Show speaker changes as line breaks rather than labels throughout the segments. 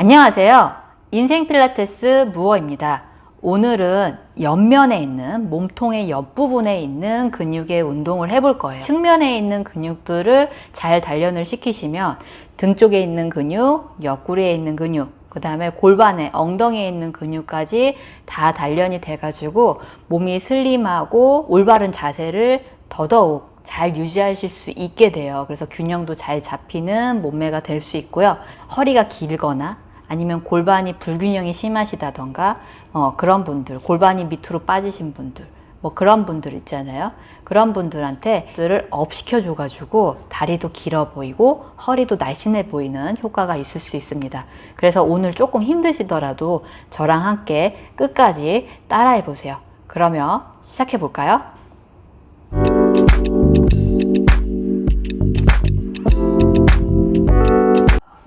안녕하세요. 인생 필라테스 무어입니다. 오늘은 옆면에 있는 몸통의 옆부분에 있는 근육의 운동을 해볼 거예요. 측면에 있는 근육들을 잘 단련을 시키시면 등 쪽에 있는 근육, 옆구리에 있는 근육, 그 다음에 골반에 엉덩이에 있는 근육까지 다 단련이 돼 가지고 몸이 슬림하고 올바른 자세를 더더욱 잘 유지하실 수 있게 돼요. 그래서 균형도 잘 잡히는 몸매가 될 수 있고요. 허리가 길거나 아니면 골반이 불균형이 심하시다던가 어, 그런 분들, 골반이 밑으로 빠지신 분들, 뭐 그런 분들 있잖아요. 그런 분들한테 들을 up 시켜줘 가지고 다리도 길어 보이고 허리도 날씬해 보이는 효과가 있을 수 있습니다. 그래서 오늘 조금 힘드시더라도 저랑 함께 끝까지 따라해 보세요. 그러면 시작해 볼까요?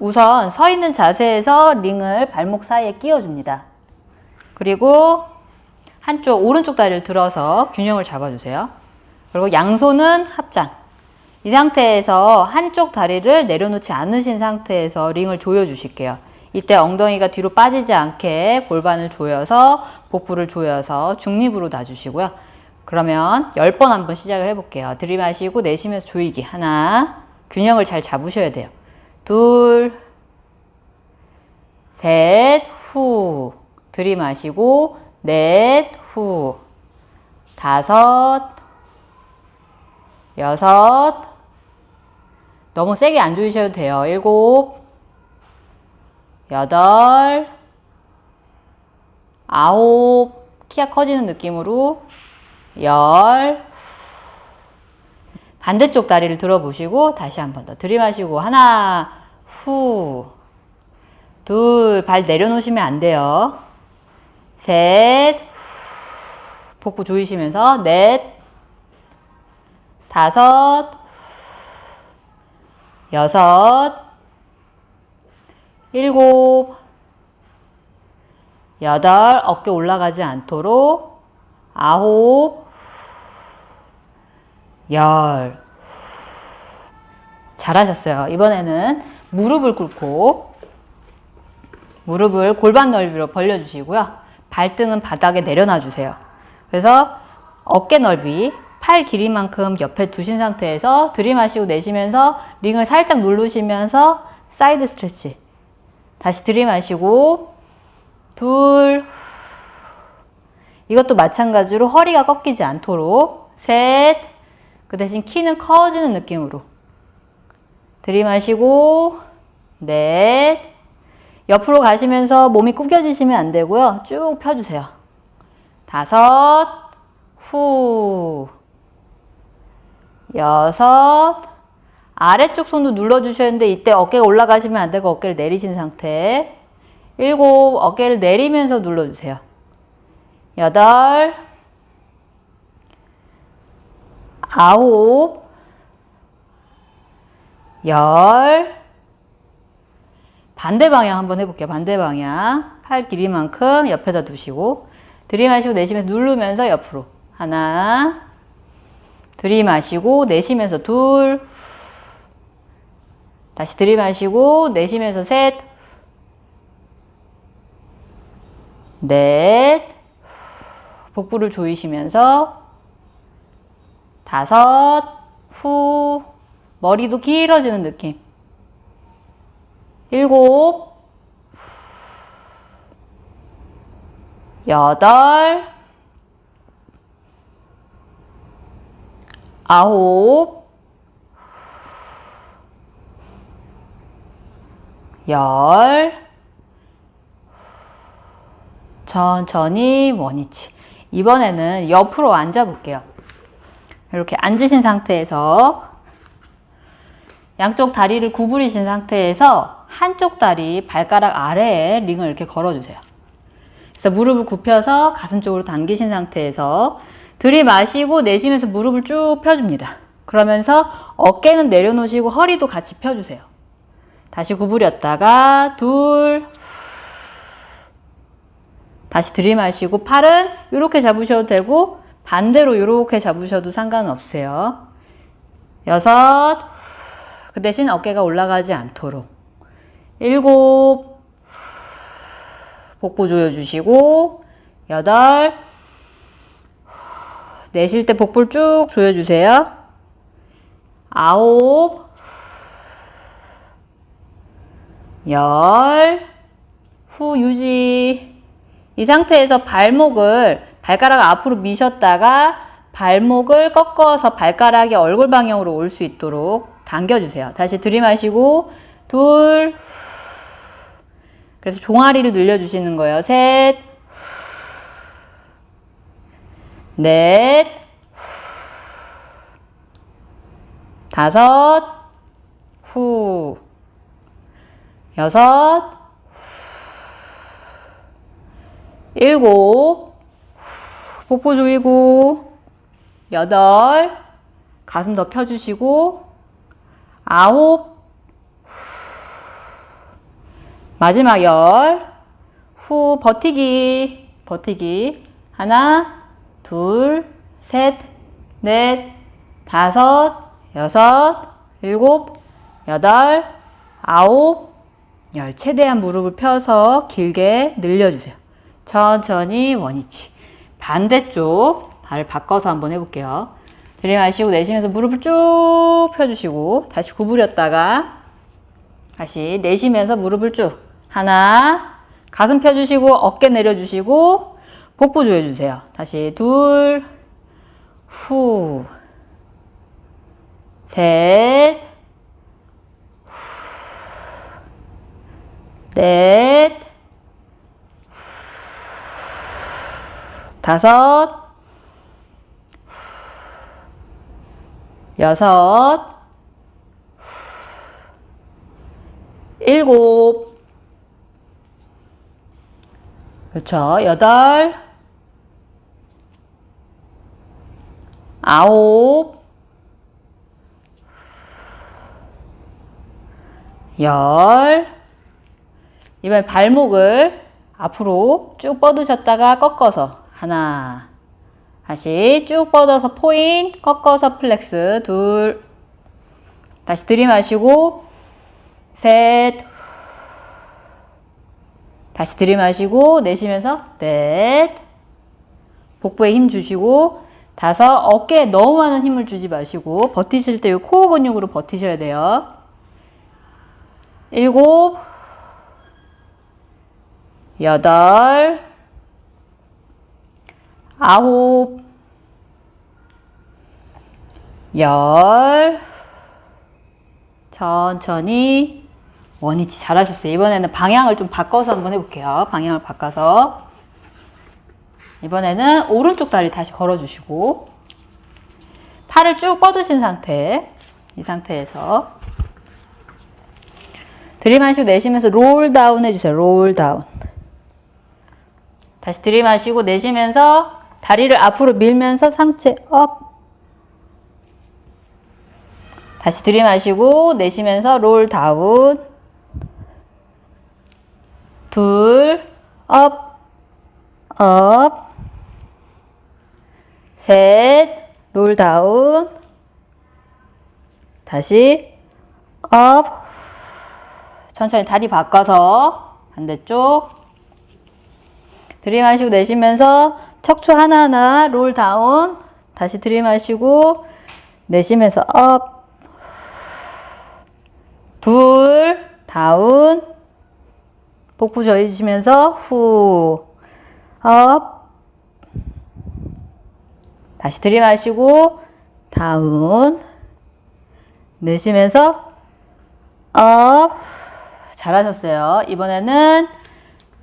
우선 서 있는 자세에서 링을 발목 사이에 끼워줍니다. 그리고 한쪽 오른쪽 다리를 들어서 균형을 잡아주세요. 그리고 양손은 합장. 이 상태에서 한쪽 다리를 내려놓지 않으신 상태에서 링을 조여주실게요. 이때 엉덩이가 뒤로 빠지지 않게 골반을 조여서 복부를 조여서 중립으로 놔주시고요. 그러면 10번 한번 시작을 해볼게요. 들이마시고 내쉬면서 조이기. 하나, 균형을 잘 잡으셔야 돼요. 둘, 셋, 후. 들이마시고, 넷, 후. 다섯, 여섯. 너무 세게 안 조이셔도 돼요. 일곱, 여덟, 아홉. 키가 커지는 느낌으로 열. 반대쪽 다리를 들어보시고 다시 한 번 더 들이마시고 하나 후 둘 발 내려놓으시면 안 돼요. 셋 복부 조이시면서 넷 다섯 여섯 일곱 여덟 어깨 올라가지 않도록 아홉 열. 잘하셨어요. 이번에는 무릎을 꿇고 무릎을 골반 넓이로 벌려주시고요. 발등은 바닥에 내려놔 주세요. 그래서 어깨 넓이, 팔 길이만큼 옆에 두신 상태에서 들이마시고 내쉬면서 링을 살짝 누르시면서 side stretch. 다시 들이마시고 둘 이것도 마찬가지로 허리가 꺾이지 않도록 셋 그 대신 키는 커지는 느낌으로. 들이마시고 넷. 옆으로 가시면서 몸이 구겨지시면 안 되고요. 쭉 펴주세요. 다섯. 후. 여섯. 아래쪽 손도 눌러주셔야 하는데 이때 어깨가 올라가시면 안 되고 어깨를 내리신 상태. 일곱. 어깨를 내리면서 눌러주세요. 여덟 아홉, 열, 반대 방향 한번 해볼게요. 반대 방향. 팔 길이만큼 옆에다 두시고, 들이마시고 내쉬면서 누르면서 옆으로. 하나, 들이마시고 내쉬면서 둘, 다시 들이마시고 내쉬면서 셋, 넷, 복부를 조이시면서 다섯, 후, 머리도 길어지는 느낌. 일곱, 여덟, 아홉, 열, 천천히 원위치. 이번에는 옆으로 앉아볼게요. 이렇게 앉으신 상태에서 양쪽 다리를 구부리신 상태에서 한쪽 다리 발가락 아래에 링을 이렇게 걸어주세요. 그래서 무릎을 굽혀서 가슴 쪽으로 당기신 상태에서 들이마시고 내쉬면서 무릎을 쭉 펴줍니다. 그러면서 어깨는 내려놓으시고 허리도 같이 펴주세요. 다시 구부렸다가 둘 다시 들이마시고 팔은 이렇게 잡으셔도 되고 반대로 이렇게 잡으셔도 상관없어요. 여섯. 그 대신 어깨가 올라가지 않도록. 일곱. 복부 조여주시고 여덟. 내쉴 때 복부를 쭉 조여주세요. 아홉. 열. 후 유지. 이 상태에서 발목을 발가락 앞으로 미셨다가 발목을 꺾어서 발가락이 얼굴 방향으로 올 수 있도록 당겨주세요. 다시 들이마시고 둘. 그래서 종아리를 늘려주시는 거예요. 셋. 넷, 다섯, 후, 여섯, 일곱, 복부 조이고, 여덟, 가슴 더 펴주시고, 아홉, 마지막 열, 후, 버티기, 버티기, 하나, 둘, 셋, 넷, 다섯, 여섯, 일곱, 여덟, 아홉, 열. 최대한 무릎을 펴서 길게 늘려주세요. 천천히 원위치. 반대쪽 발을 바꿔서 한번 해볼게요. 들이마시고 내쉬면서 무릎을 쭉 펴주시고 다시 구부렸다가 다시 내쉬면서 무릎을 쭉 하나 가슴 펴주시고 어깨 내려주시고 복부 조여주세요. 다시 둘, 후, 셋, 넷, 다섯, 여섯, 일곱, 그렇죠. 여덟, 아홉, 열. 이번에 발목을 앞으로 쭉 뻗으셨다가 꺾어서 하나. 다시 쭉 뻗어서 포인, 꺾어서 flex 둘. 다시 들이마시고 셋. 다시 들이마시고 내쉬면서 넷. 복부에 힘 주시고 다섯. 어깨에 너무 많은 힘을 주지 마시고 버티실 때 이 코어 근육으로 버티셔야 돼요. 일곱, 여덟, 아홉, 열, 천천히 원위치 잘하셨어요. 이번에는 방향을 좀 바꿔서 한번 해볼게요. 방향을 바꿔서 이번에는 오른쪽 다리 다시 걸어주시고 팔을 쭉 뻗으신 상태 이 상태에서 들이마시고 내쉬면서 roll down 해주세요. roll down. 다시 들이마시고 내쉬면서 다리를 앞으로 밀면서 상체 up. 다시 들이마시고 내쉬면서 roll down. 둘, up, up. 셋, roll down. 다시 up. 천천히 다리 바꿔서 반대쪽 들이마시고 내쉬면서 척추 하나하나 roll down. 다시 들이마시고 내쉬면서 up 둘 down. 복부 조이시면서 후 up 다시 들이마시고 down. 내쉬면서 up 잘하셨어요. 이번에는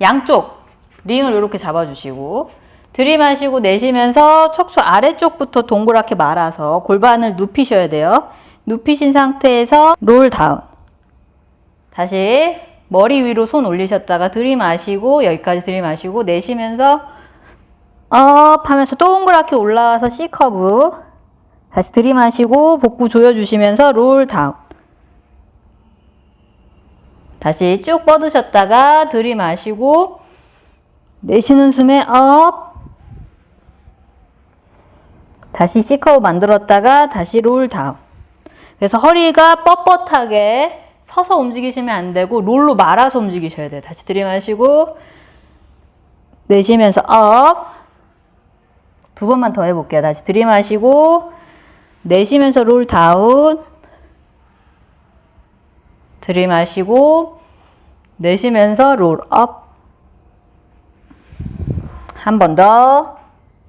양쪽 링을 이렇게 잡아주시고 들이마시고 내쉬면서 척추 아래쪽부터 동그랗게 말아서 골반을 눕히셔야 돼요. 눕히신 상태에서 roll down. 다시 머리 위로 손 올리셨다가 들이마시고 여기까지 들이마시고 내쉬면서 up 하면서 동그랗게 올라와서 C curve 다시 들이마시고 복부 조여주시면서 roll down. 다시 쭉 뻗으셨다가 들이마시고 내쉬는 숨에 up 다시 C curve 만들었다가 다시 roll down 그래서 허리가 뻣뻣하게 서서 움직이시면 안 되고 roll로 말아서 움직이셔야 돼요. 다시 들이마시고 내쉬면서 up. 두 번만 더 해볼게요. 다시 들이마시고 내쉬면서 roll down. 들이마시고 내쉬면서 roll up. 한 번 더.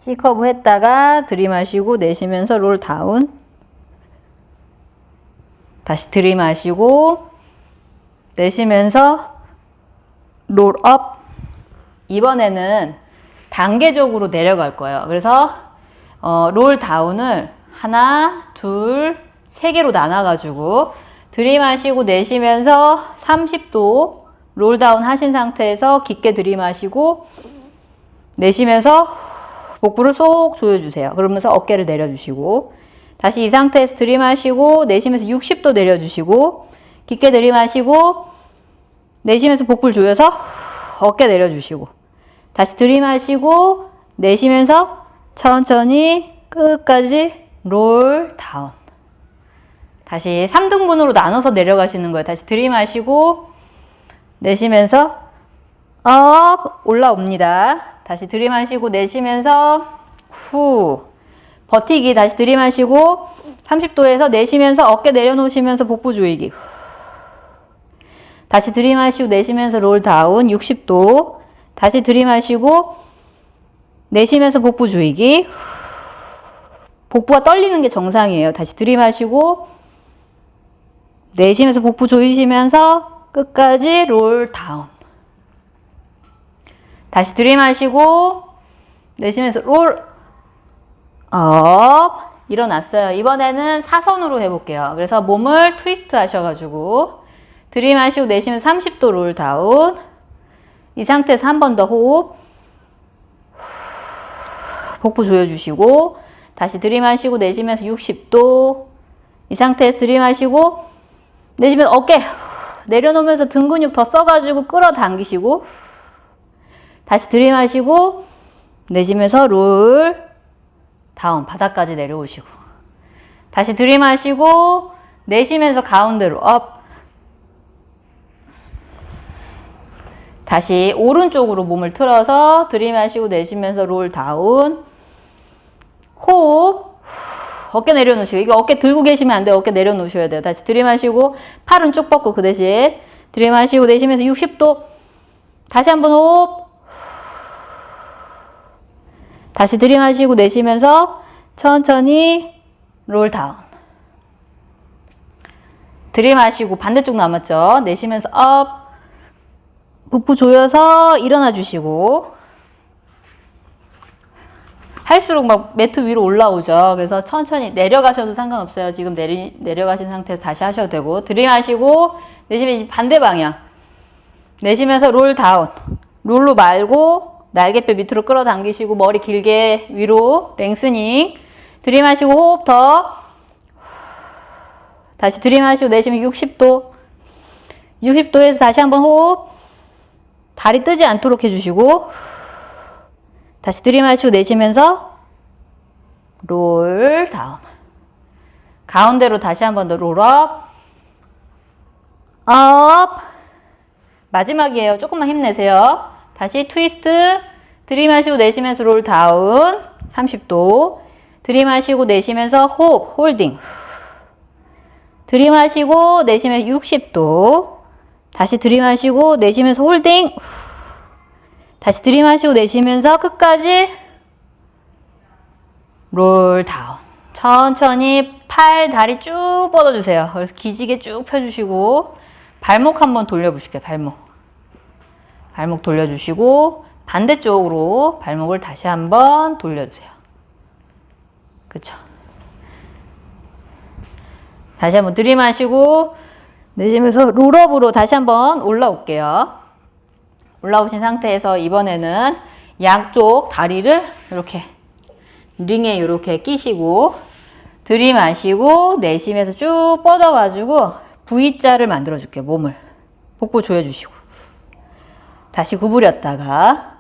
C curve 했다가 들이마시고 내쉬면서 roll down. 다시 들이마시고 내쉬면서 roll up. 이번에는 단계적으로 내려갈 거예요. 그래서 어, roll down을 하나, 둘, 세 개로 나눠 가지고 들이마시고 내쉬면서 30도 roll down 하신 상태에서 깊게 들이마시고 내쉬면서 복부를 쏙 조여주세요. 그러면서 어깨를 내려주시고 다시 이 상태에서 들이마시고 내쉬면서 60도 내려주시고 깊게 들이마시고 내쉬면서 복부를 조여서 어깨 내려주시고 다시 들이마시고 내쉬면서 천천히 끝까지 roll down 다시 3등분으로 나눠서 내려가시는 거예요. 다시 들이마시고 내쉬면서 up 올라옵니다. 다시 들이마시고 내쉬면서 후 버티기. 다시 들이마시고 30도에서 내쉬면서 어깨 내려놓으시면서 복부 조이기. 다시 들이마시고 내쉬면서 롤 다운 60도. 다시 들이마시고 내쉬면서 복부 조이기. 복부가 떨리는 게 정상이에요. 다시 들이마시고 내쉬면서 복부 조이시면서 끝까지 롤 다운 다시 들이마시고 내쉬면서 roll up. 일어났어요. 이번에는 사선으로 해볼게요. 그래서 몸을 트위스트 하셔가지고 들이마시고 내쉬면 30도 roll down. 이 상태에서 한 번 더 호흡. 복부 조여주시고 다시 들이마시고 내쉬면서 60도. 이 상태에서 들이마시고 내쉬면 어깨 내려놓으면서 등 근육 더 써가지고 끌어당기시고 다시 들이마시고 내쉬면서 roll down 바닥까지 내려오시고. 다시 들이마시고 내쉬면서 가운데로 up 다시 오른쪽으로 몸을 틀어서 들이마시고 내쉬면서 roll down. 호흡. 어깨 내려놓으시고. 이거 어깨 들고 계시면 안 돼요. 어깨 내려놓으셔야 돼요. 다시 들이마시고 팔은 쭉 뻗고 그 대신 들이마시고 내쉬면서 60도. 다시 한번 호흡 다시 들이마시고 내쉬면서 천천히 roll down. 들이마시고 반대쪽 남았죠. 내쉬면서 up. 복부 조여서 일어나 주시고. 할수록 막 매트 위로 올라오죠. 그래서 천천히 내려가셔도 상관없어요. 지금 내리, 내려가신 상태에서 다시 하셔도 되고. 들이마시고 내쉬면 반대 방향. 내쉬면서 롤 다운. 롤로 말고 날개뼈 밑으로 끌어당기시고 머리 길게 위로 랭스닝 들이마시고 호흡 더. 다시 들이마시고 내쉬면 60도. 60도에서 다시 한번 호흡. 다리 뜨지 않도록 해주시고 다시 들이마시고 내쉬면서 롤 다운. 가운데로 다시 한번 더 roll up. up. 마지막이에요. 조금만 힘내세요 다시 트위스트. 들이마시고 내쉬면서 roll down. 30도. 들이마시고 내쉬면서 호흡 holding. 들이마시고 내쉬면서 60도. 다시 들이마시고 내쉬면서 holding. 다시 들이마시고 내쉬면서 끝까지 롤 다운. 천천히 팔 다리 쭉 뻗어주세요. 그래서 기지개 쭉 펴주시고 발목 한번 돌려보실게요 발목 발목 돌려주시고 반대쪽으로 발목을 다시 한번 돌려주세요. 그쵸? 다시 한번 들이마시고 내쉬면서 롤업으로 다시 한번 올라올게요. 올라오신 상태에서 이번에는 양쪽 다리를 이렇게 링에 이렇게 끼시고 들이마시고 내쉬면서 쭉 뻗어가지고 V자를 만들어줄게요. 몸을. 복부 조여주시고. 다시 구부렸다가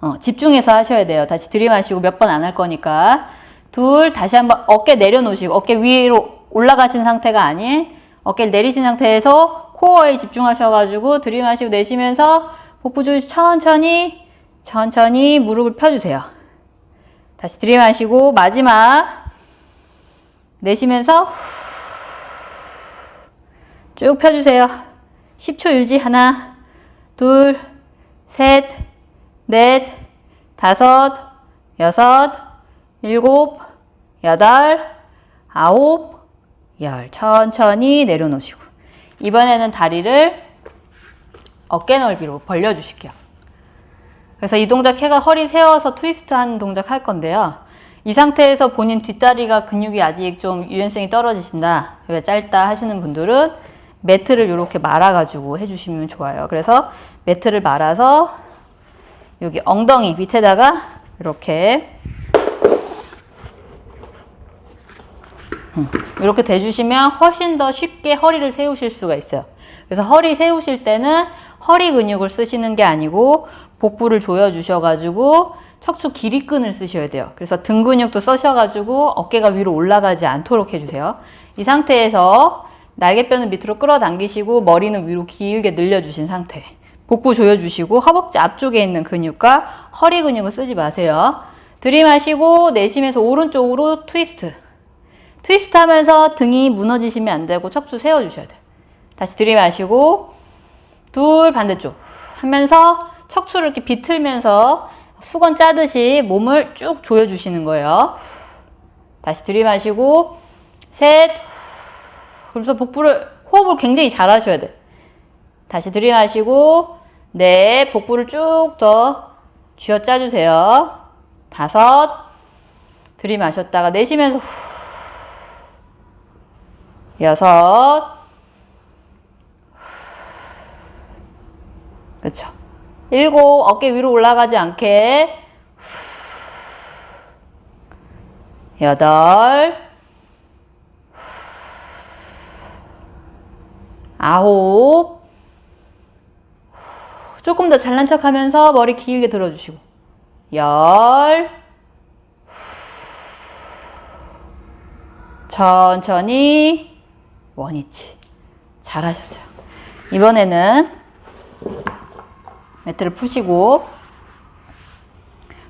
어, 집중해서 하셔야 돼요. 다시 들이마시고 몇 번 안 할 거니까 둘 다시 한번 어깨 내려놓으시고 어깨 위로 올라가신 상태가 아닌 어깨를 내리신 상태에서 코어에 집중하셔가지고 들이마시고 내쉬면서 복부 조이 천천히 천천히 무릎을 펴주세요. 다시 들이마시고 마지막 내쉬면서 쭉 펴주세요. 10초 유지 하나 둘 셋, 넷, 다섯, 여섯, 일곱, 여덟, 아홉, 열. 천천히 내려놓으시고. 이번에는 다리를 어깨 넓이로 벌려주실게요. 그래서 이 동작 해가 허리 세워서 트위스트 하는 동작 할 건데요. 이 상태에서 본인 뒷다리가 근육이 아직 좀 유연성이 떨어지신다, 왜 짧다 하시는 분들은 매트를 이렇게 말아가지고 해주시면 좋아요. 그래서 매트를 말아서 여기 엉덩이 밑에다가 이렇게 음, 이렇게 대주시면 훨씬 더 쉽게 허리를 세우실 수가 있어요. 그래서 허리 세우실 때는 허리 근육을 쓰시는 게 아니고 복부를 조여주셔가지고 척추 길이끈을 쓰셔야 돼요. 그래서 등 근육도 쓰셔가지고 어깨가 위로 올라가지 않도록 해주세요. 이 상태에서 날개뼈는 밑으로 끌어당기시고 머리는 위로 길게 늘려주신 상태. 복부 조여주시고 허벅지 앞쪽에 있는 근육과 허리 근육을 쓰지 마세요. 들이마시고 내쉬면서 오른쪽으로 트위스트. 트위스트 하면서 등이 무너지시면 안 되고 척추 세워주셔야 돼요. 다시 들이마시고 둘 반대쪽 하면서 척추를 이렇게 비틀면서 수건 짜듯이 몸을 쭉 조여주시는 거예요. 다시 들이마시고 셋 그래서 복부를 호흡을 굉장히 잘 하셔야 돼. 다시 들이마시고 네 복부를 쭉 더 쥐어 짜 주세요. 다섯. 들이마셨다가 내쉬면서 후, 여섯. 그렇죠. 일곱. 어깨 위로 올라가지 않게 여덟. 아홉 조금 더 잘난 척 하면서 머리 길게 들어주시고. 열. 천천히. 원위치. 잘하셨어요. 이번에는 매트를 푸시고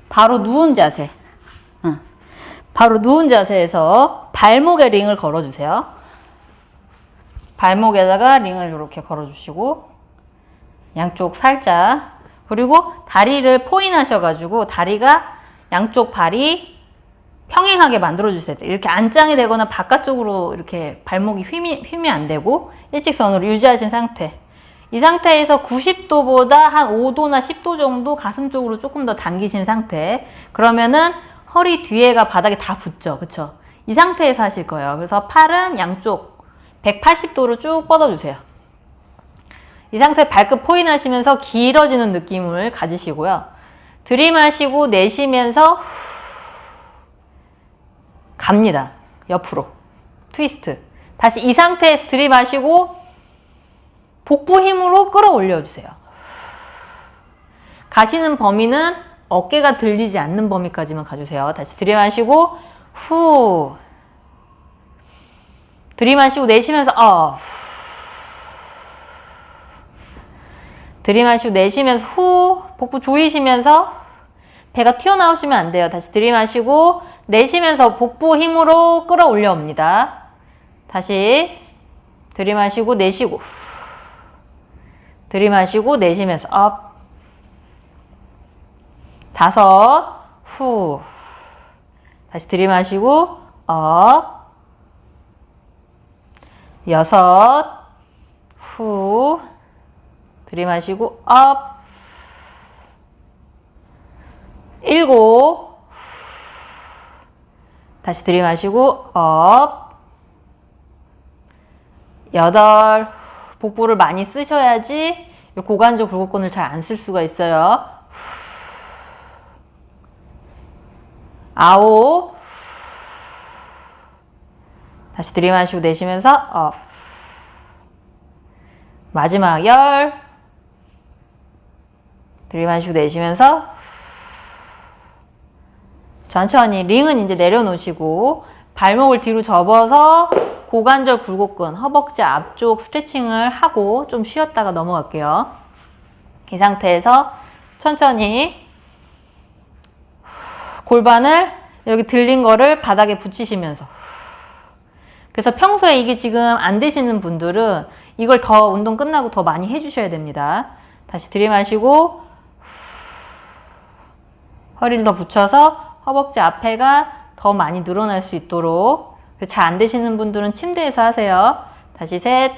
바로 누운 자세. 응. 바로 누운 자세에서 발목에 링을 걸어주세요. 발목에다가 링을 이렇게 걸어주시고 양쪽 살짝 그리고 다리를 포인하셔가지고 다리가 양쪽 발이 평행하게 만들어주세요. 이렇게 안짱이 되거나 바깥쪽으로 이렇게 발목이 휘미, 휘면 안 되고 일직선으로 유지하신 상태. 이 상태에서 90도보다 한 5도나 10도 정도 가슴 쪽으로 조금 더 당기신 상태. 그러면은 허리 뒤에가 바닥에 다 붙죠. 그쵸? 이 상태에서 하실 거예요. 그래서 팔은 양쪽 180도로 쭉 뻗어주세요. 이 상태 발끝 포인하시면서 길어지는 느낌을 가지시고요. 들이마시고 내쉬면서 갑니다. 옆으로. 트위스트. 다시 이 상태에서 들이마시고 복부 힘으로 끌어올려 주세요. 가시는 범위는 어깨가 들리지 않는 범위까지만 가주세요. 다시 들이마시고 후 들이마시고 내쉬면서 어 들이마시고 내쉬면서 후 복부 조이시면서 배가 튀어나오시면 안 돼요. 다시 들이마시고 내쉬면서 복부 힘으로 끌어올려 옵니다. 다시 들이마시고 내쉬고 들이마시고 내쉬면서 up 다섯 후 다시 들이마시고 up 여섯 후 들이마시고 up 일곱. 다시 들이마시고 up 여덟. 복부를 많이 쓰셔야지 고관절 굴곡근을 잘 안 쓸 수가 있어요. 아홉. 다시 들이마시고 내쉬면서 up 마지막 열 들이마시고 내쉬면서 천천히 링은 이제 내려놓으시고 발목을 뒤로 접어서 고관절 굴곡근, 허벅지 앞쪽 스트레칭을 하고 좀 쉬었다가 넘어갈게요. 이 상태에서 천천히 골반을 여기 들린 거를 바닥에 붙이시면서 그래서 평소에 이게 지금 안 되시는 분들은 이걸 더 운동 끝나고 더 많이 해주셔야 됩니다. 다시 들이마시고 허리를 더 붙여서 허벅지 앞에가 더 많이 늘어날 수 있도록 잘 안 되시는 분들은 침대에서 하세요. 다시 셋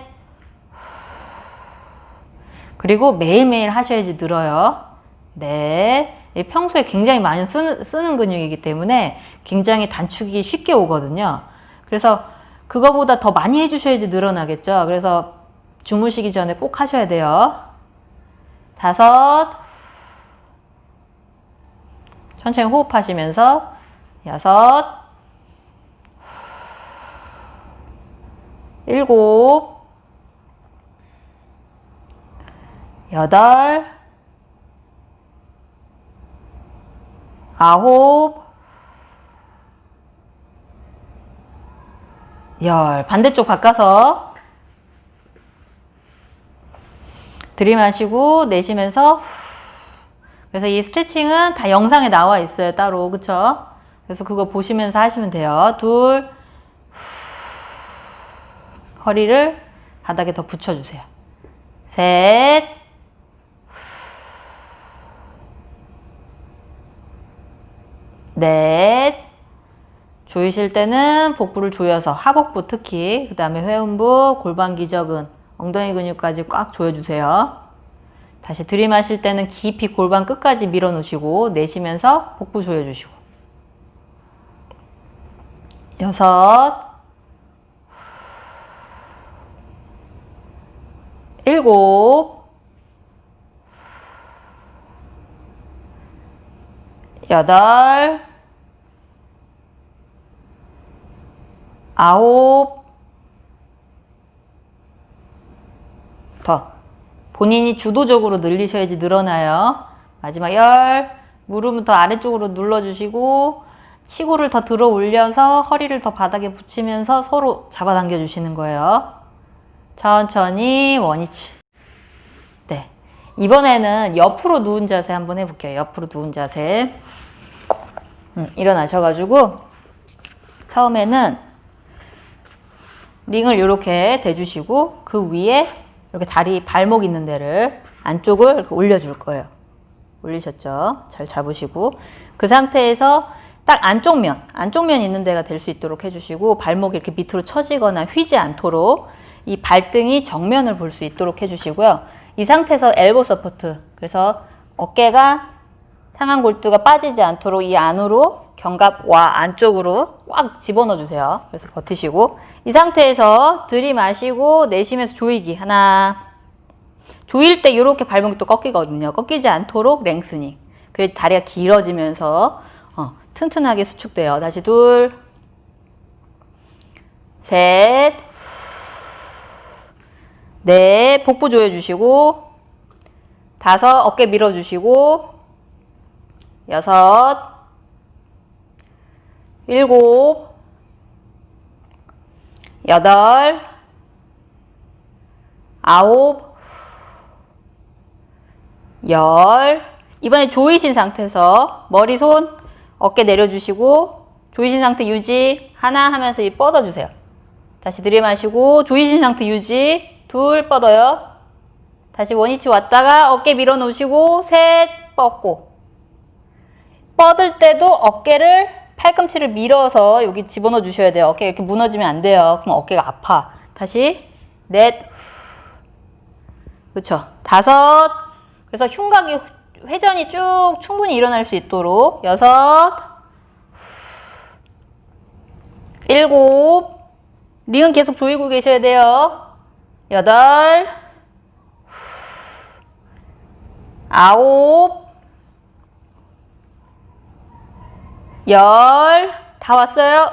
그리고 매일매일 하셔야지 늘어요. 넷 평소에 굉장히 많이 쓰는, 쓰는 근육이기 때문에 굉장히 단축이 쉽게 오거든요. 그래서 그거보다 더 많이 해주셔야지 늘어나겠죠. 그래서 주무시기 전에 꼭 하셔야 돼요. 다섯 천천히 호흡하시면서 여섯 일곱 여덟 아홉 열. 반대쪽 바꿔서 들이마시고 내쉬면서 그래서 이 스트레칭은 다 영상에 나와 있어요 따로. 그쵸? 그래서 그거 보시면서 하시면 돼요. 둘 허리를 바닥에 더 붙여주세요. 셋 넷, 조이실 때는 복부를 조여서 하복부 특히 그 다음에 회음부, 골반 기저근, 엉덩이 근육까지 꽉 조여주세요. 다시 들이마실 때는 깊이 골반 끝까지 밀어놓으시고 내쉬면서 복부 조여주시고. 여섯. 일곱. 여덟. 아홉. 더 본인이 주도적으로 늘리셔야지 늘어나요. 마지막 열 무릎은 더 아래쪽으로 눌러주시고 치고를 더 들어 올려서 허리를 더 바닥에 붙이면서 서로 잡아당겨 주시는 거예요. 천천히 원위치 네 이번에는 옆으로 누운 자세 한번 해볼게요. 옆으로 누운 자세 음, 일어나셔가지고 처음에는 링을 이렇게 대주시고 그 위에 이렇게 다리 발목 있는 데를 안쪽을 올려줄 거예요. 올리셨죠? 잘 잡으시고 그 상태에서 딱 안쪽 면, 안쪽 면 있는 데가 될 수 있도록 해주시고 발목이 이렇게 밑으로 처지거나 휘지 않도록 이 발등이 정면을 볼 수 있도록 해주시고요. 이 상태에서 elbow support, 그래서 어깨가 상한 골두가 빠지지 않도록 이 안으로 견갑와 안쪽으로 꽉 집어넣어 주세요. 그래서 버티시고 이 상태에서 들이마시고 내쉬면서 조이기 하나 조일 때 이렇게 발목이 또 꺾이거든요. 꺾이지 않도록 랭스닝 그래서 다리가 길어지면서 어, 튼튼하게 수축돼요. 다시 둘 셋, 넷, 복부 조여주시고, 다섯, 어깨 밀어주시고, 여섯, 일곱, 여덟, 아홉, 열. 이번에 조이신 상태에서 머리, 손, 어깨 내려주시고 조이신 상태 유지 하나 하면서 이 뻗어주세요. 다시 들이마시고 조이신 상태 유지 둘 뻗어요. 다시 원위치 왔다가 어깨 밀어놓으시고 셋 뻗고 뻗을 때도 어깨를 팔꿈치를 밀어서 여기 집어넣어 주셔야 돼요. 어깨 이렇게 무너지면 안 돼요. 그럼 어깨가 아파. 다시 넷 그렇죠. 다섯 그래서 흉곽이 회전이 쭉 충분히 일어날 수 있도록 여섯 일곱 링은 계속 조이고 계셔야 돼요. 여덟 아홉 열 다 왔어요.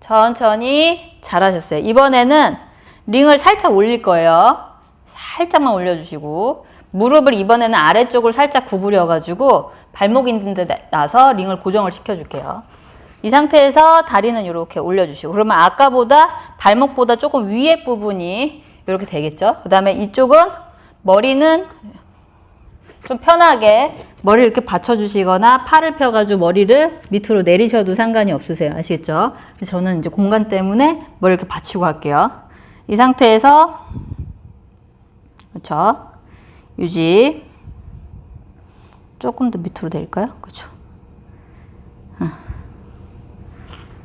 천천히 잘하셨어요. 이번에는 링을 살짝 올릴 거예요. 살짝만 올려주시고 무릎을 이번에는 아래쪽을 살짝 구부려 가지고 발목 있는 데 놔서 링을 고정을 시켜줄게요. 이 상태에서 다리는 이렇게 올려주시고 그러면 아까보다 발목보다 조금 위에 부분이 이렇게 되겠죠. 그 다음에 이쪽은 머리는 좀 편하게 머리를 이렇게 받쳐주시거나 팔을 펴가지고 머리를 밑으로 내리셔도 상관이 없으세요. 아시겠죠? 저는 이제 공간 때문에 머리를 이렇게 받치고 할게요. 이 상태에서 그렇죠? 유지 조금 더 밑으로 내릴까요? 그렇죠?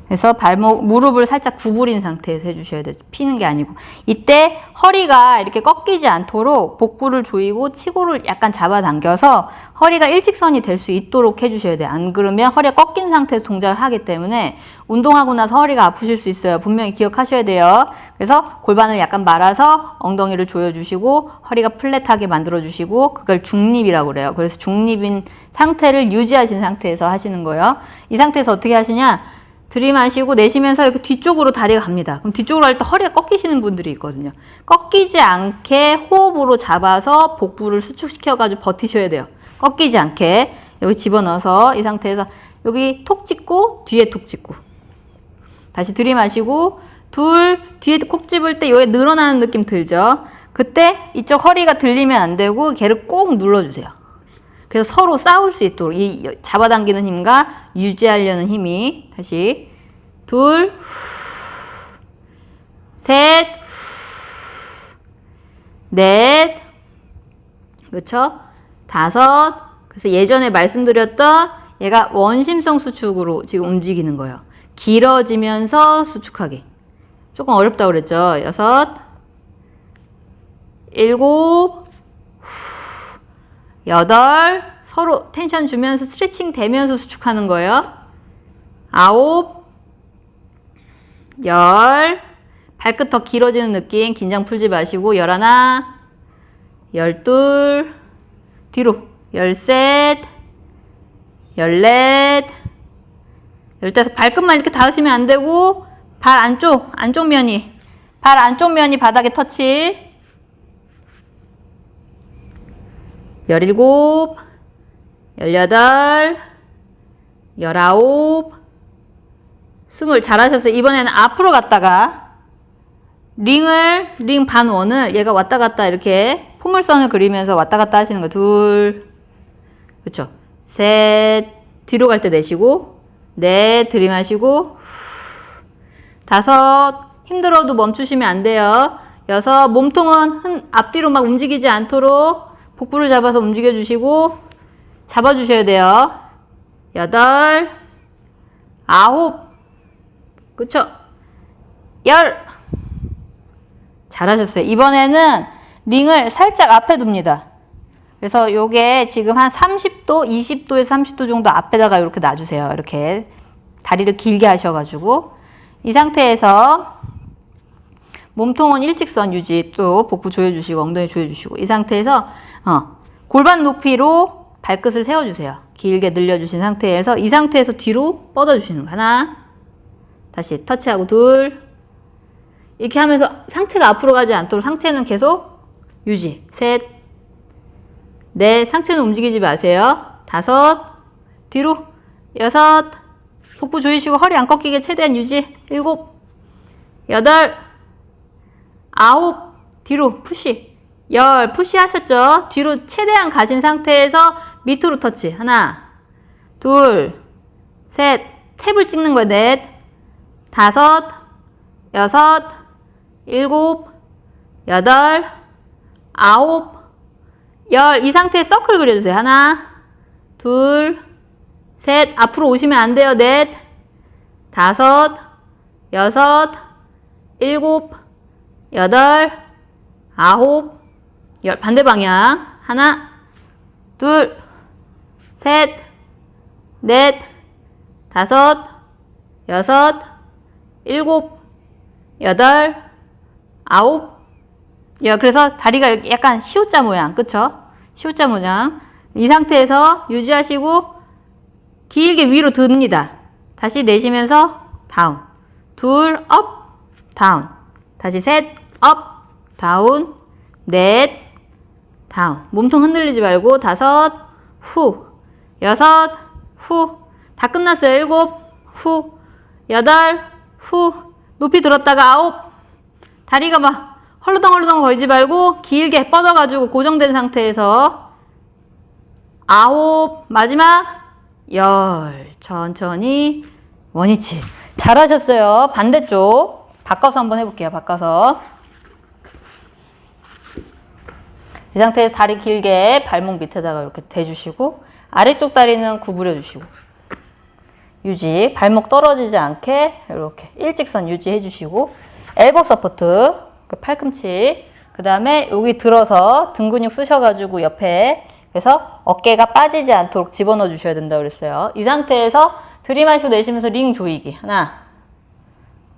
그래서 발목, 무릎을 살짝 구부린 상태에서 해주셔야 돼요. 피는 게 아니고. 이때 허리가 이렇게 꺾이지 않도록 복부를 조이고 치고를 약간 잡아당겨서 허리가 일직선이 될 수 있도록 해주셔야 돼요. 안 그러면 허리가 꺾인 상태에서 동작을 하기 때문에 운동하고 나서 허리가 아프실 수 있어요. 분명히 기억하셔야 돼요. 그래서 골반을 약간 말아서 엉덩이를 조여주시고 허리가 플랫하게 만들어주시고 그걸 중립이라고 그래요. 그래서 중립인 상태를 유지하신 상태에서 하시는 거예요. 이 상태에서 어떻게 하시냐? 들이마시고 내쉬면서 이렇게 뒤쪽으로 다리가 갑니다. 그럼 뒤쪽으로 할 때 허리가 꺾이시는 분들이 있거든요. 꺾이지 않게 호흡으로 잡아서 복부를 수축시켜가지고 버티셔야 돼요. 꺾이지 않게 여기 집어넣어서 이 상태에서 여기 톡 찍고 뒤에 톡 찍고 다시 들이마시고 둘 뒤에 콕 집을 때 여기 늘어나는 느낌 들죠? 그때 이쪽 허리가 들리면 안 되고 걔를 꼭 눌러주세요. 그래서 서로 싸울 수 있도록 이 잡아당기는 힘과 유지하려는 힘이 다시 둘, 셋, 넷, 그렇죠? 다섯. 그래서 예전에 말씀드렸던 얘가 원심성 수축으로 지금 움직이는 거예요. 길어지면서 수축하기. 조금 어렵다고 그랬죠? 여섯, 일곱, 여덟, 서로 텐션 주면서 스트레칭 되면서 수축하는 거예요. 아홉, 열, 발끝 더 길어지는 느낌. 긴장 풀지 마시고 열하나, 열둘, 뒤로. 열셋, 열넷, 열다섯. 발끝만 이렇게 닿으시면 안 되고 발 안쪽, 안쪽 면이. 발 안쪽 면이 바닥에 터치 열일곱, 열여덟, 열아홉, 스물 잘하셨어요. 이번에는 앞으로 갔다가 링을 링 반 원을 얘가 왔다 갔다 이렇게 포물선을 그리면서 왔다 갔다 하시는 거 둘, 그렇죠? 셋 뒤로 갈 때 내쉬고 넷 들이마시고 다섯 힘들어도 멈추시면 안 돼요. 여섯 몸통은 앞뒤로 막 움직이지 않도록 복부를 잡아서 움직여 주시고 잡아 주셔야 돼요. 여덟 아홉 그쵸? 열 잘하셨어요. 이번에는 링을 살짝 앞에 둡니다. 그래서 요게 지금 한 30도, 20도에서 30도 정도 앞에다가 이렇게 놔주세요. 이렇게 다리를 길게 하셔가지고 이 상태에서 몸통은 일직선 유지 또 복부 조여주시고 엉덩이 조여주시고 이 상태에서 어, 골반 높이로 발끝을 세워주세요. 길게 늘려주신 상태에서 이 상태에서 뒤로 뻗어주시는 거 하나. 다시 터치하고 둘. 이렇게 하면서 상체가 앞으로 가지 않도록 상체는 계속 유지. 셋. 넷, 상체는 움직이지 마세요. 다섯. 뒤로. 여섯. 복부 조이시고 허리 안 꺾이게 최대한 유지. 일곱. 여덟. 아홉. 뒤로 push 열 push 하셨죠? 뒤로 최대한 가신 상태에서 밑으로 터치. 하나 둘셋 tap을 찍는 거예요. 넷 다섯 여섯 일곱 여덟 아홉 열. 이 상태에 서클 그려주세요. 하나 둘셋. 앞으로 오시면 안 돼요. 넷 다섯 여섯 일곱 여덟 아홉 열 반대 방향. 하나 둘 셋 넷 다섯 여섯 일곱 여덟 아홉. 열 그래서 다리가 약간 시옷자 모양. 그쵸? 시옷자 모양. 이 상태에서 유지하시고 길게 위로 듭니다. 다시 내쉬면서 down. 둘 up down. 다시 셋 up down. 넷 down 몸통 흔들리지 말고 다섯 후 여섯 후 다 끝났어요 일곱 후 여덟 후 높이 들었다가 아홉 다리가 막 헐렁헐렁 걸지 말고 길게 뻗어가지고 고정된 상태에서 아홉, 마지막 열. 천천히 원위치. 잘하셨어요. 반대쪽 바꿔서 한번 해볼게요. 바꿔서. 이 상태에서 다리 길게 발목 밑에다가 이렇게 대주시고 아래쪽 다리는 구부려 주시고 유지 발목 떨어지지 않게 이렇게 일직선 유지해 주시고 elbow support 그 팔꿈치 그 다음에 여기 들어서 등 근육 쓰셔가지고 옆에 그래서 어깨가 빠지지 않도록 집어넣어 주셔야 된다고 그랬어요. 이 상태에서 들이마시고 내쉬면서 링 조이기. 하나.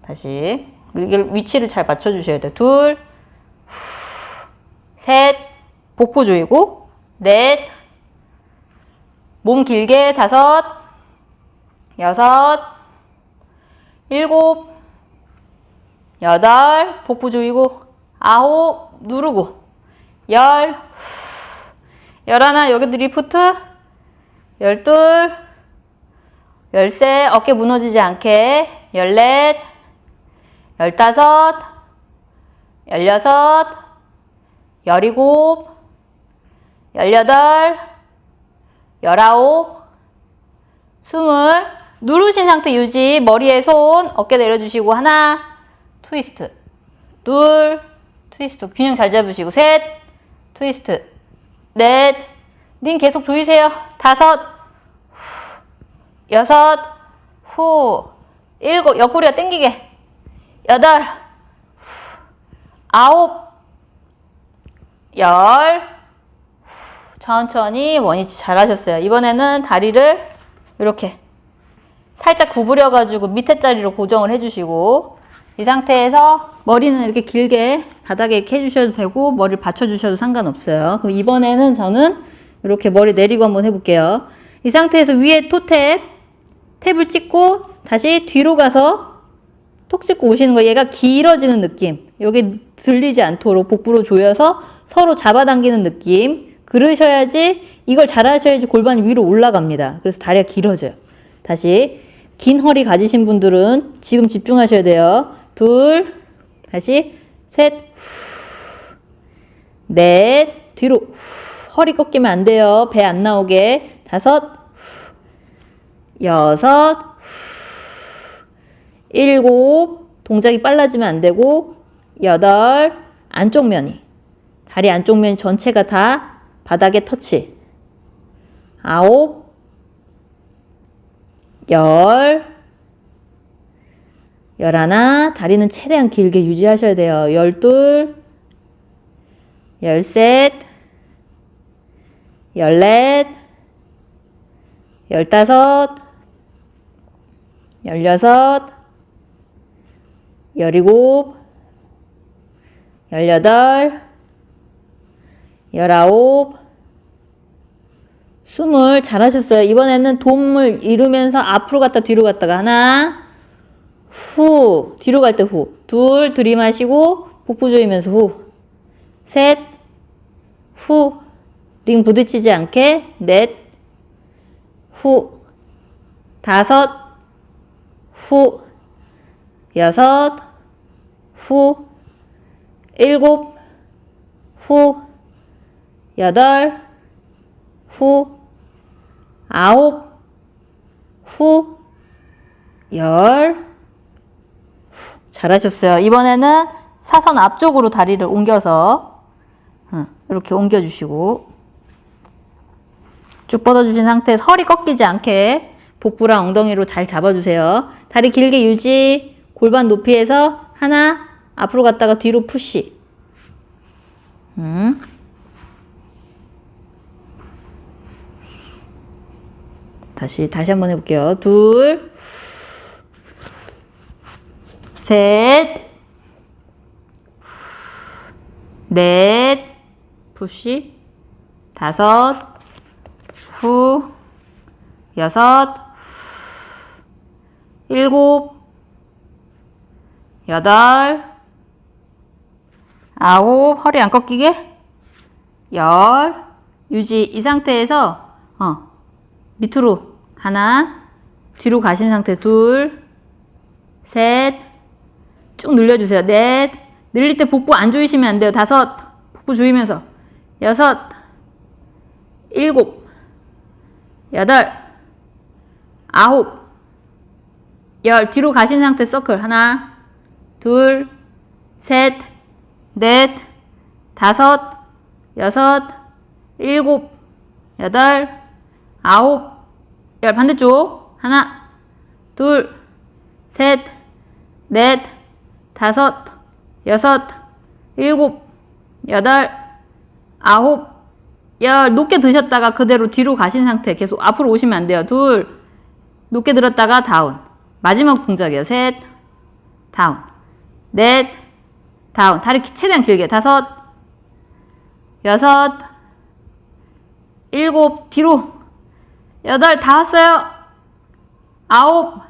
다시. 위치를 잘 맞춰 주셔야 돼요. 둘. 셋, 복부 조이고, 넷, 몸 길게 다섯, 여섯, 일곱, 여덟, 복부 조이고, 아홉, 누르고, 열, 열하나, 여기도 리프트, 열둘, 열세, 어깨 무너지지 않게, 열넷, 열다섯, 열여섯, 열일곱, 열여덟, 열아홉, 스물. 누르신 상태 유지 머리에 손 어깨 내려주시고 하나 트위스트. 둘 트위스트. 균형 잘 잡으시고 셋 트위스트. 넷 링 계속 조이세요. 다섯. 후, 여섯. 후. 일곱. 옆구리가 당기게. 여덟. 후, 아홉. 열 천천히 원위치 잘하셨어요. 이번에는 다리를 이렇게 살짝 구부려 가지고 밑에 자리로 고정을 해주시고 이 상태에서 머리는 이렇게 길게 바닥에 이렇게 해주셔도 되고 머리를 받쳐주셔도 상관없어요. 그럼 이번에는 저는 이렇게 머리 내리고 한번 해볼게요. 이 상태에서 위에 토탭 탭을 찍고 다시 뒤로 가서 톡 찍고 오시는 거 얘가 길어지는 느낌 여기 들리지 않도록 복부로 조여서 서로 잡아당기는 느낌 그러셔야지 이걸 잘하셔야지 골반이 위로 올라갑니다. 그래서 다리가 길어져요. 다시 긴 허리 가지신 분들은 지금 집중하셔야 돼요. 둘 다시 셋넷 뒤로 허리 꺾이면 안 돼요. 배 안 나오게. 다섯 여섯 일곱 동작이 빨라지면 안 되고 여덟 안쪽 면이. 다리 안쪽 면 전체가 다 바닥에 터치. 아홉 열 열하나 다리는 최대한 길게 유지하셔야 돼요. 열둘 열셋 열넷 열다섯 열여섯 열일곱, 열여덟, 열아홉, 스물. 잘하셨어요. 이번에는 돔을 이루면서 앞으로 갔다 뒤로 갔다가 하나, 후, 뒤로 갈 때 후, 둘, 들이마시고 복부 조이면서 후, 셋, 후, 링 부딪히지 않게. 넷, 후, 다섯, 후, 여섯, 후, 일곱, 후, 여덟, 후, 아홉, 후, 열, 후. 잘하셨어요. 이번에는 사선 앞쪽으로 다리를 옮겨서 이렇게 옮겨주시고 쭉 뻗어주신 상태에서 허리 꺾이지 않게 복부랑 엉덩이로 잘 잡아주세요. 다리 길게 유지, 골반 높이에서 하나, 앞으로 갔다가 뒤로 푸시. 음. 다시, 다시 한번 해볼게요. 둘, 셋, 넷, 푸시, 다섯, 후, 여섯, 일곱, 여덟, 아홉, 허리 안 꺾이게, 열, 유지. 이 상태에서, 어, 밑으로 하나, 뒤로 가신 상태 둘, 셋, 쭉 늘려주세요. 넷, 늘릴 때 복부 안 조이시면 안 돼요. 다섯, 복부 조이면서, 여섯, 일곱, 여덟, 아홉, 열. 뒤로 가신 상태 서클. 하나, 둘, 셋, 넷, 다섯, 여섯, 일곱, 여덟, 아홉, 열. 반대쪽. 하나, 둘, 셋, 넷, 다섯, 여섯, 일곱, 여덟, 아홉, 열. 높게 드셨다가 그대로 뒤로 가신 상태. 계속 앞으로 오시면 안 돼요. 둘, 높게 들었다가 다운. 마지막 동작이에요. 셋, 다운. 넷, 다운. 다리 최대한 길게. 다섯, 여섯, 일곱, 뒤로. 여덟, 다 왔어요. 아홉,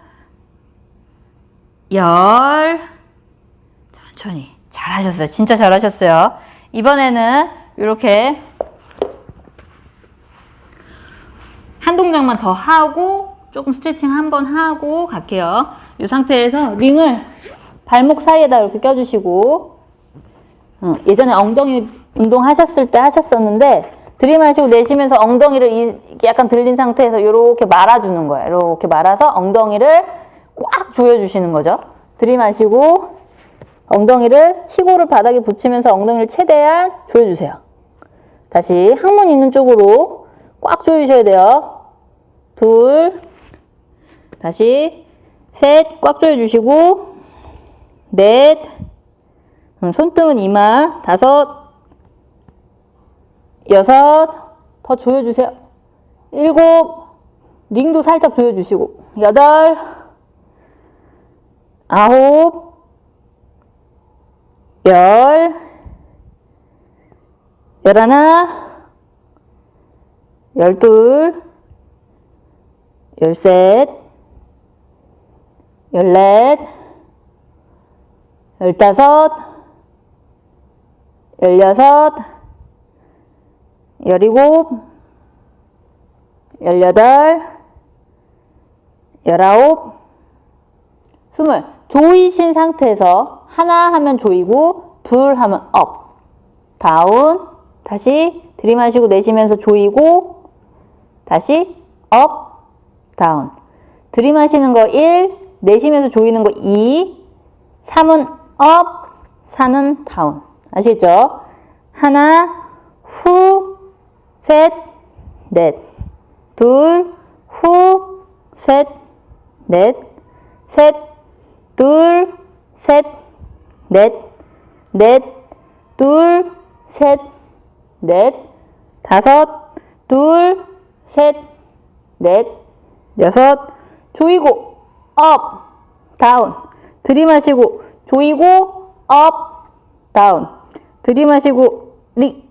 열. 천천히. 잘하셨어요. 진짜 잘하셨어요. 이번에는 이렇게 한 동작만 더 하고 조금 스트레칭 한 번 하고 갈게요. 이 상태에서 링을 발목 사이에다 이렇게 껴주시고 어, 예전에 엉덩이 운동 하셨을 때 하셨었는데 들이마시고 내쉬면서 엉덩이를 이- 약간 들린 상태에서 이렇게 말아주는 거예요. 이렇게 말아서 엉덩이를 꽉 조여주시는 거죠. 들이마시고 엉덩이를 치고를 바닥에 붙이면서 엉덩이를 최대한 조여주세요. 다시 항문 있는 쪽으로 꽉 조이셔야 돼요. 둘, 다시 셋, 꽉 조여주시고 넷, 음, 손등은 이마, 다섯, 여섯, 더 조여주세요. 일곱, 링도 살짝 조여주시고 여덟, 아홉, 열, 열하나, 열둘, 열셋, 열넷, 열다섯, 열여섯, 열일곱, 열여덟, 열아홉, 스물. 조이신 상태에서 하나 하면 조이고 둘 하면 up, down, 다시 들이마시고 내쉬면서 조이고 다시 up, down. 들이마시는 거 1, 내쉬면서 조이는 거 2, 3은 up, 4는 down. 아시죠? 하나, 후, 셋, 넷. 둘, 후, 셋, 넷. 셋, 둘, 셋, 넷. 넷, 둘, 셋, 넷. 다섯, 둘, 셋, 넷. 여섯, 조이고, up, down. 들이마시고, 조이고, up, down. 들이마시고, 리.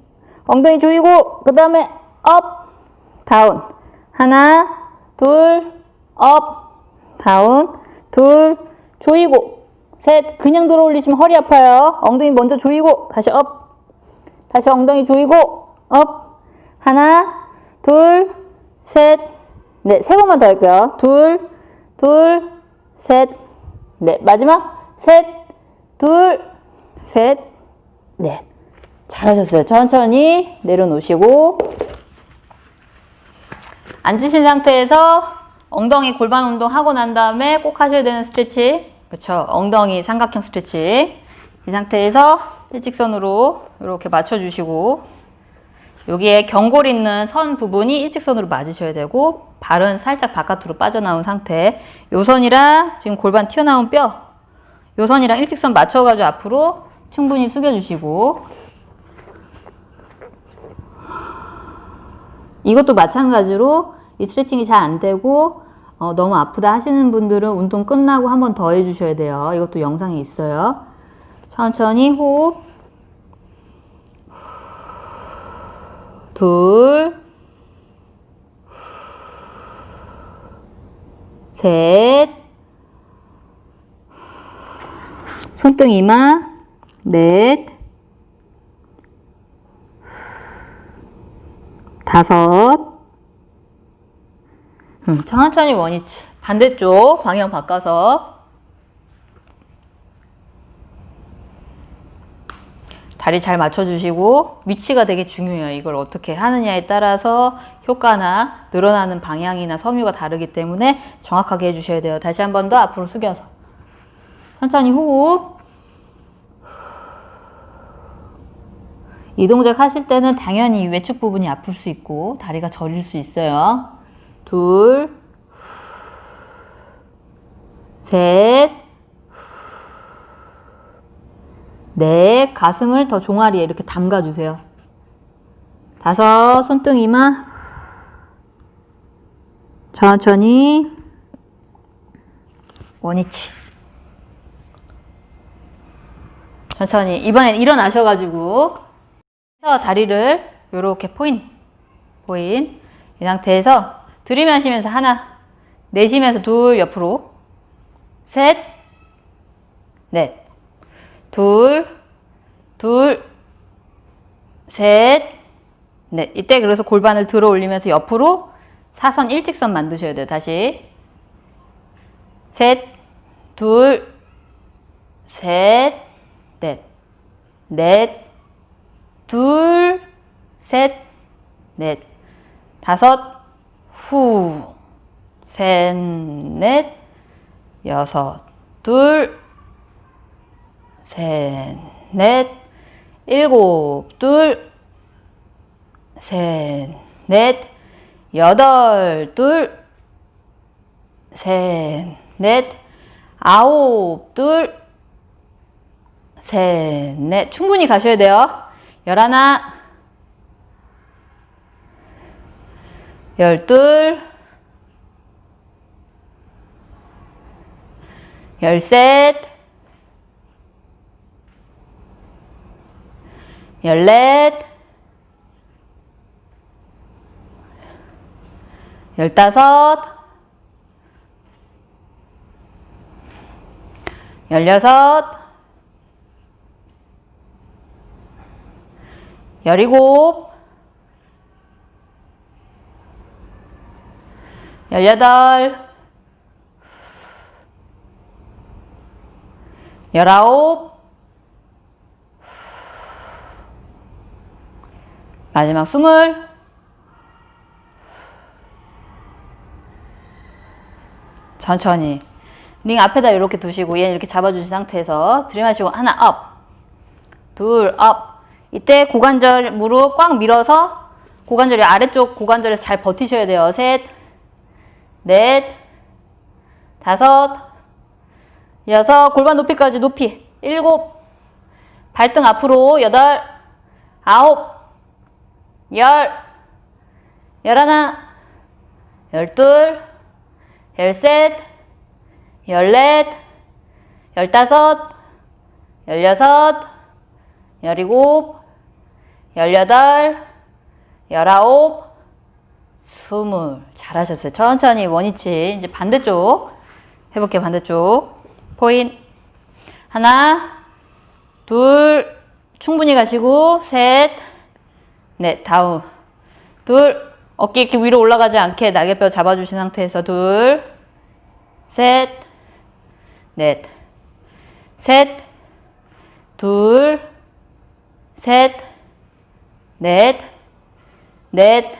엉덩이 조이고, 그 다음에 up, down. 하나, 둘, up, down. 둘, 조이고. 셋, 그냥 들어 올리시면 허리 아파요. 엉덩이 먼저 조이고, 다시 up. 다시 엉덩이 조이고, up. 하나, 둘, 셋, 네, 세 번만 더 할게요. 둘, 둘, 셋, 넷. 마지막, 셋, 둘, 셋, 넷. 잘하셨어요. 천천히 내려놓으시고. 앉으신 상태에서 엉덩이 골반 운동 하고 난 다음에 꼭 하셔야 되는 스트레칭. 그쵸. 엉덩이 삼각형 스트레칭. 이 상태에서 일직선으로 이렇게 맞춰주시고 여기에 경골 있는 선 부분이 일직선으로 맞으셔야 되고 발은 살짝 바깥으로 빠져나온 상태 요 선이랑 지금 골반 튀어나온 뼈요 선이랑 일직선 맞춰가지고 앞으로 충분히 숙여주시고 이것도 마찬가지로 이 스트레칭이 잘 안 되고 어, 너무 아프다 하시는 분들은 운동 끝나고 한 번 더 해주셔야 돼요. 이것도 영상에 있어요. 천천히 호흡. 둘, 셋, 손등 이마, 넷, 다섯, 음, 천천히 원위치. 반대쪽 방향 바꿔서 다리 잘 맞춰주시고 위치가 되게 중요해요. 이걸 어떻게 하느냐에 따라서 효과나 늘어나는 방향이나 섬유가 다르기 때문에 정확하게 해주셔야 돼요. 다시 한 번 더 앞으로 숙여서 천천히 호흡 이 동작 하실 때는 당연히 외측 부분이 아플 수 있고 다리가 저릴 수 있어요. 둘, 셋, 넷, 가슴을 더 종아리에 이렇게 담가주세요. 다섯, 손등이만 천천히. 원위치. 천천히. 이번엔 일어나셔가지고 다리를 이렇게 포인 포인 이 상태에서 들이마시면서 하나 내쉬면서 둘 옆으로 셋 넷 둘, 둘, 셋, 넷. 이때 그래서 골반을 들어 올리면서 옆으로 사선 일직선 만드셔야 돼요. 다시. 셋, 둘, 셋, 넷. 넷, 둘, 셋, 넷. 다섯, 후, 셋, 넷, 여섯, 둘, 셋, 넷, 일곱, 둘, 셋, 넷, 여덟, 둘, 셋, 넷, 아홉, 둘, 셋, 넷. 충분히 가셔야 돼요. 열하나, 열둘, 열셋, 열넷, 열다섯, 열여섯, 열일곱, 열여덟, 열아홉, 마지막 숨을 천천히. 링 앞에다 이렇게 두시고 얘 이렇게 잡아주신 상태에서 들이마시고 하나 up, 둘 up. 이때 고관절 무릎 꽉 밀어서 고관절이 아래쪽 고관절에서 잘 버티셔야 돼요. 셋, 넷, 다섯, 여섯, 골반 높이까지 높이, 일곱, 발등 앞으로 여덟, 아홉, 열, 열하나, 열둘, 열셋, 열넷, 열다섯, 열여섯, 열일곱, 열여덟, 열아홉, 스물. 잘하셨어요. 천천히 원위치. 이제 반대쪽 해볼게요. 반대쪽. 포인. 하나, 둘, 충분히 가시고, 셋, 넷, 다운. 둘, 어깨 이렇게 위로 올라가지 않게 날개뼈 잡아주신 상태에서 둘, 셋, 넷, 셋, 둘, 셋, 넷, 넷,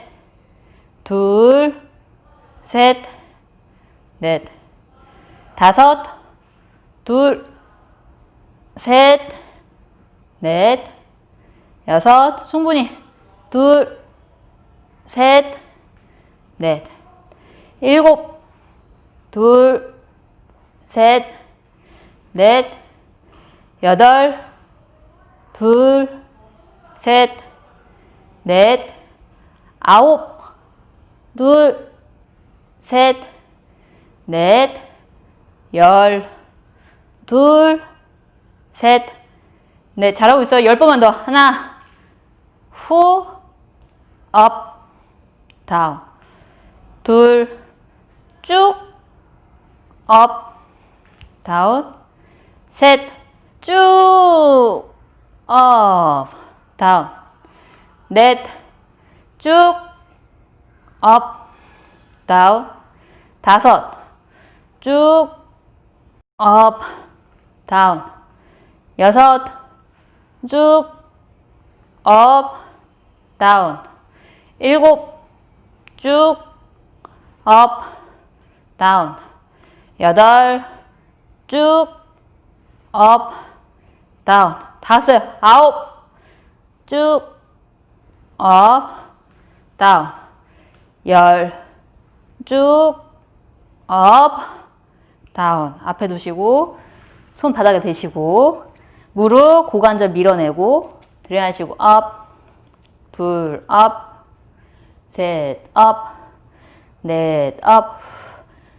둘, 셋, 넷, 다섯, 둘, 셋, 넷, 여섯, 충분히, 둘, 셋, 넷, 일곱, 둘, 셋, 넷, 여덟, 둘, 셋, 넷, 아홉, 둘, 셋, 넷, 열, 둘, 셋, 넷. 잘하고 있어요. 열 번만 더. 하나, 후, 업, 다운. 둘, 쭉, 업, 다운. 셋, 쭉, 업, 다운. 넷, 쭉, 업, 다운. 다섯, 쭉, 업, 다운. 여섯, 쭉, 업, 다운. 일곱, 쭉, 업, 다운. 여덟, 쭉, 업, 다운. 다섯, 아홉, 쭉, 업, 다운. 열, 쭉, 업, down. 앞에 두시고, 손 바닥에 대시고, 무릎, 고관절 밀어내고, 들이마시고, up, 둘, up, 셋, up, 넷, up,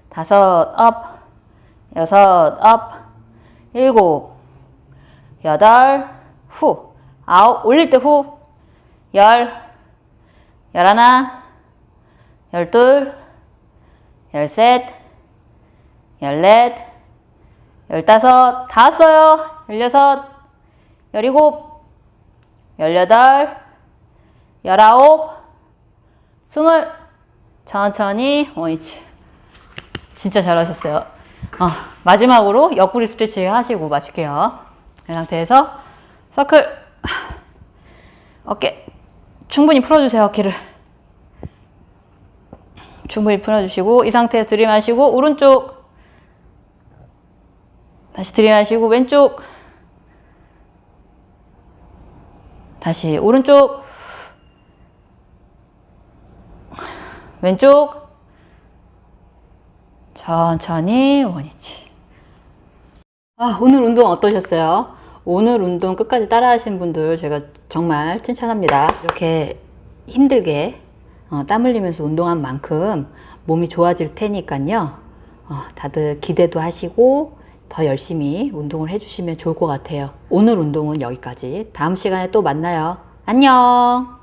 다섯, up, 여섯, up, 일곱, 여덟, 후, 아홉, 올릴 때 후, 열, 열하나, 열둘, 열셋, 열넷, 열다섯, 다 왔어요. 열여섯, 열일곱, 열여덟, 열아홉, 스물, 천천히. 원위치. 진짜 잘하셨어요. 어, 마지막으로 옆구리 스트레칭 하시고 마칠게요. 이 상태에서 서클 어깨 충분히 풀어주세요. 어깨를. 충분히 풀어주시고 이 상태에서 들이마시고 오른쪽. 다시 들이마시고 왼쪽. 다시 오른쪽. 왼쪽. 천천히 원위치. 아, 오늘 운동 어떠셨어요? 오늘 운동 끝까지 따라 하신 분들 제가 정말 칭찬합니다. 이렇게 힘들게 어, 땀 흘리면서 운동한 만큼 몸이 좋아질 테니까요. 어, 다들 기대도 하시고 더 열심히 운동을 해주시면 좋을 것 같아요. 오늘 운동은 여기까지. 다음 시간에 또 만나요. 안녕